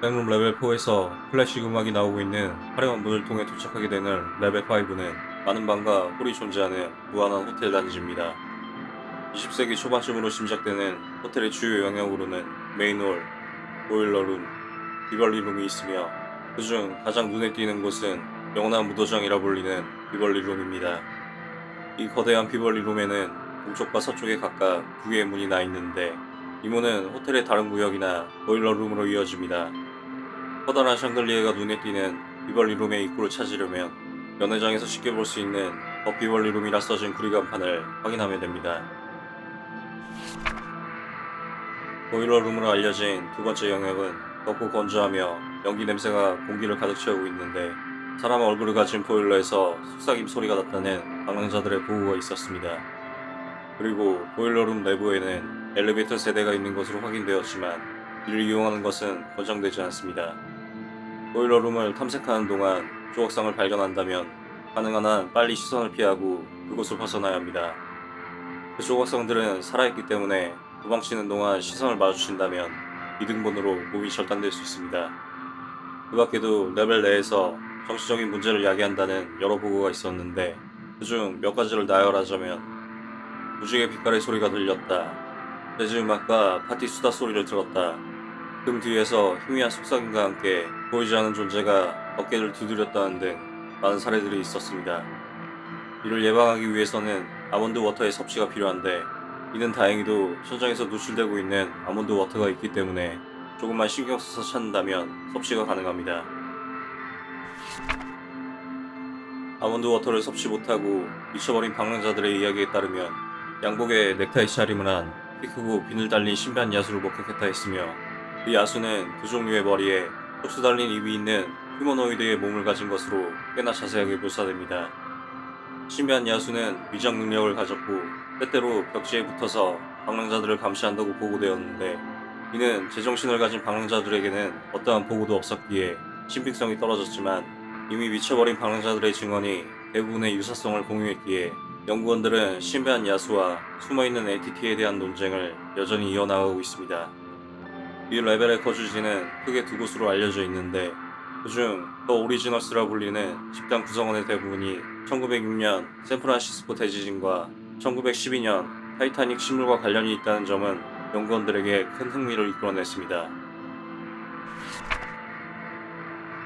백룸 레벨 4에서 클래식 음악이 나오고 있는 화려한 문을 통해 도착하게 되는 레벨 5는 많은 방과 홀이 존재하는 무한한 호텔 단지입니다. 20세기 초반쯤으로 짐작되는 호텔의 주요 영역으로는 main hall, boiler room, 비벌리룸이 있으며 그중 가장 눈에 띄는 곳은 영원한 무도장이라 불리는 비벌리룸입니다. 이 거대한 비벌리룸에는 동쪽과 서쪽에 각각 두 개의 문이 나 있는데 이 문은 호텔의 다른 구역이나 보일러룸으로 이어집니다. 커다란 샹들리에가 눈에 띄는 비벌리 룸의 입구를 찾으려면 연회장에서 쉽게 볼 수 있는 더 비벌리 룸이라 써진 구리간판을 확인하면 됩니다. 보일러 룸으로 알려진 두 번째 영역은 덥고 건조하며 연기 냄새가 공기를 가득 채우고 있는데 사람 얼굴을 가진 보일러에서 속삭임 소리가 났다는 방랑자들의 보고가 있었습니다. 그리고 보일러룸 내부에는 엘리베이터 세대가 있는 것으로 확인되었지만 이를 이용하는 것은 권장되지 않습니다. 보일러룸을 탐색하는 동안 조각상을 발견한다면 가능한 한 빨리 시선을 피하고 그곳을 벗어나야 합니다. 그 조각상들은 살아있기 때문에 도망치는 동안 시선을 마주친다면 이등본으로 몸이 절단될 수 있습니다. 그 밖에도 레벨 내에서 정치적인 문제를 야기한다는 여러 보고가 있었는데 그중 몇 가지를 나열하자면 무지개 빛깔의 소리가 들렸다. 재즈 음악과 파티 수다 소리를 들었다. 등 뒤에서 희미한 속삭임과 함께 보이지 않는 존재가 어깨를 두드렸다는 등 많은 사례들이 있었습니다. 이를 예방하기 위해서는 almond water의 섭취가 필요한데 이는 다행히도 현장에서 노출되고 있는 almond water가 있기 때문에 조금만 신경 써서 찾는다면 섭취가 가능합니다. almond water를 섭취 못하고 미쳐버린 방랑자들의 이야기에 따르면 양복에 넥타이 차림을 한 키 크고 비늘 달린 신비한 야수를 목격했다 했으며 이 야수는 두족류의 머리에 촉수 달린 입이 있는 humanoid의 몸을 가진 것으로 꽤나 자세하게 묘사됩니다. 신비한 야수는 위장 능력을 가졌고 때때로 벽지에 붙어서 방랑자들을 감시한다고 보고되었는데 이는 제정신을 가진 방랑자들에게는 어떠한 보고도 없었기에 신빙성이 떨어졌지만 이미 미쳐버린 방랑자들의 증언이 대부분의 유사성을 공유했기에 연구원들은 신비한 야수와 숨어있는 entity에 대한 논쟁을 여전히 이어나가고 있습니다. 이 레벨의 거주지는 크게 두 곳으로 알려져 있는데 그중 The Originals라 불리는 집단 구성원의 대부분이 1906년 샌프란시스코 대지진과 1912년 타이타닉 침몰과 관련이 있다는 점은 연구원들에게 큰 흥미를 이끌어냈습니다.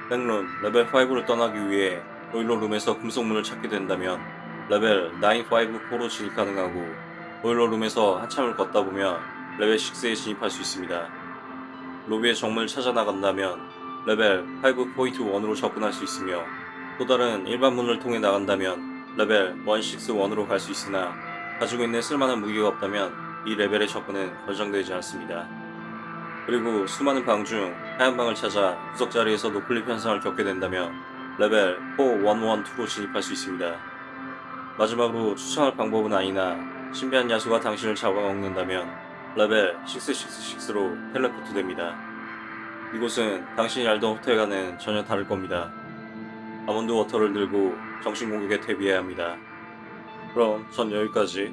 백룸 레벨 5를 떠나기 위해 boiler room에서 금속문을 찾게 된다면 레벨 954로 진입 가능하고 boiler room에서 한참을 걷다 보면 레벨 6에 진입할 수 있습니다. 로비의 정문을 찾아 나간다면 레벨 5.1으로 접근할 수 있으며 또 다른 일반 문을 통해 나간다면 레벨 161으로 갈 수 있으나 가지고 있는 쓸만한 무기가 없다면 이 레벨의 접근은 권장되지 않습니다. 그리고 수많은 방 중 하얀 방을 찾아 구석 자리에서 noclip 현상을 겪게 된다면 레벨 4112로 진입할 수 있습니다. 마지막으로 추천할 방법은 아니나 신비한 야수가 당신을 잡아먹는다면 레벨 666로 텔레포트 됩니다. 이곳은 당신이 알던 호텔과는 전혀 다를 겁니다. almond water를 들고 정신 공격에 대비해야 합니다. 그럼 전 여기까지